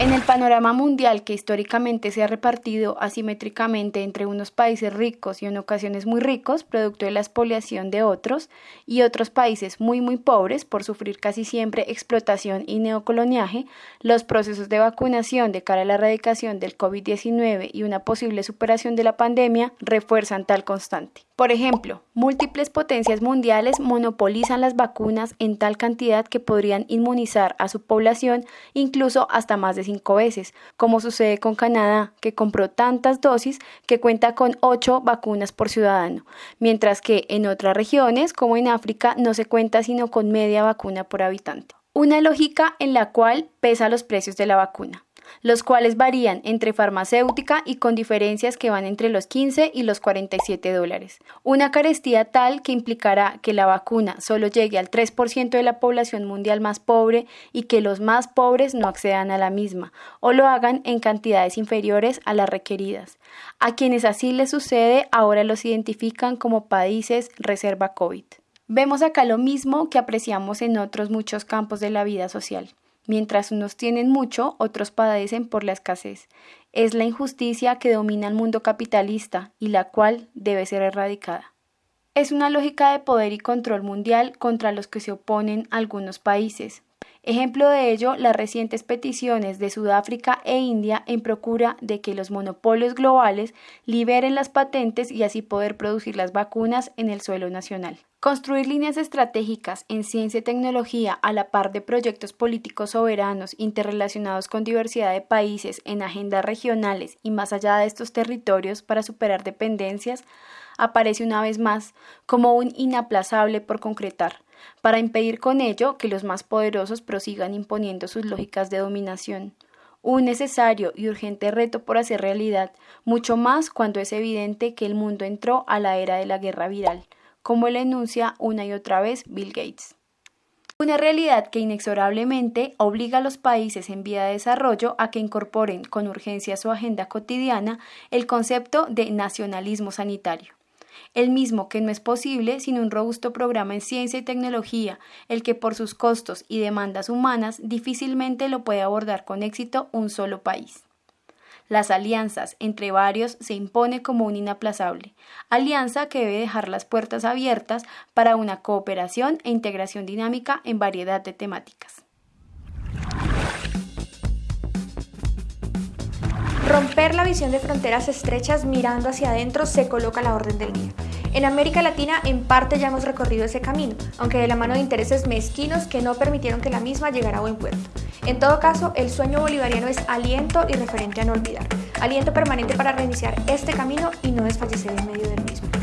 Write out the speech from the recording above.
En el panorama mundial que históricamente se ha repartido asimétricamente entre unos países ricos y en ocasiones muy ricos, producto de la expoliación de otros, y otros países muy muy pobres por sufrir casi siempre explotación y neocoloniaje, los procesos de vacunación de cara a la erradicación del COVID-19 y una posible superación de la pandemia refuerzan tal constante. Por ejemplo, múltiples potencias mundiales monopolizan las vacunas en tal cantidad que podrían inmunizar a su población incluso hasta más de cinco veces, como sucede con Canadá, que compró tantas dosis que cuenta con ocho vacunas por ciudadano, mientras que en otras regiones, como en África, no se cuenta sino con media vacuna por habitante. Una lógica en la cual pesa los precios de la vacuna los cuales varían entre farmacéutica y con diferencias que van entre los 15 y los 47 dólares. Una carestía tal que implicará que la vacuna solo llegue al 3% de la población mundial más pobre y que los más pobres no accedan a la misma o lo hagan en cantidades inferiores a las requeridas. A quienes así les sucede ahora los identifican como países reserva COVID. Vemos acá lo mismo que apreciamos en otros muchos campos de la vida social. Mientras unos tienen mucho, otros padecen por la escasez. Es la injusticia que domina el mundo capitalista y la cual debe ser erradicada. Es una lógica de poder y control mundial contra los que se oponen algunos países, Ejemplo de ello, las recientes peticiones de Sudáfrica e India en procura de que los monopolios globales liberen las patentes y así poder producir las vacunas en el suelo nacional. Construir líneas estratégicas en ciencia y tecnología a la par de proyectos políticos soberanos interrelacionados con diversidad de países en agendas regionales y más allá de estos territorios para superar dependencias aparece una vez más como un inaplazable por concretar para impedir con ello que los más poderosos prosigan imponiendo sus lógicas de dominación. Un necesario y urgente reto por hacer realidad, mucho más cuando es evidente que el mundo entró a la era de la guerra viral, como le enuncia una y otra vez Bill Gates. Una realidad que inexorablemente obliga a los países en vía de desarrollo a que incorporen con urgencia a su agenda cotidiana el concepto de nacionalismo sanitario el mismo que no es posible sin un robusto programa en ciencia y tecnología, el que por sus costos y demandas humanas difícilmente lo puede abordar con éxito un solo país. Las alianzas entre varios se impone como un inaplazable, alianza que debe dejar las puertas abiertas para una cooperación e integración dinámica en variedad de temáticas. Romper la visión de fronteras estrechas mirando hacia adentro se coloca a la orden del día. En América Latina en parte ya hemos recorrido ese camino, aunque de la mano de intereses mezquinos que no permitieron que la misma llegara a buen puerto. En todo caso, el sueño bolivariano es aliento y referente a no olvidar, aliento permanente para reiniciar este camino y no desfallecer en medio del mismo.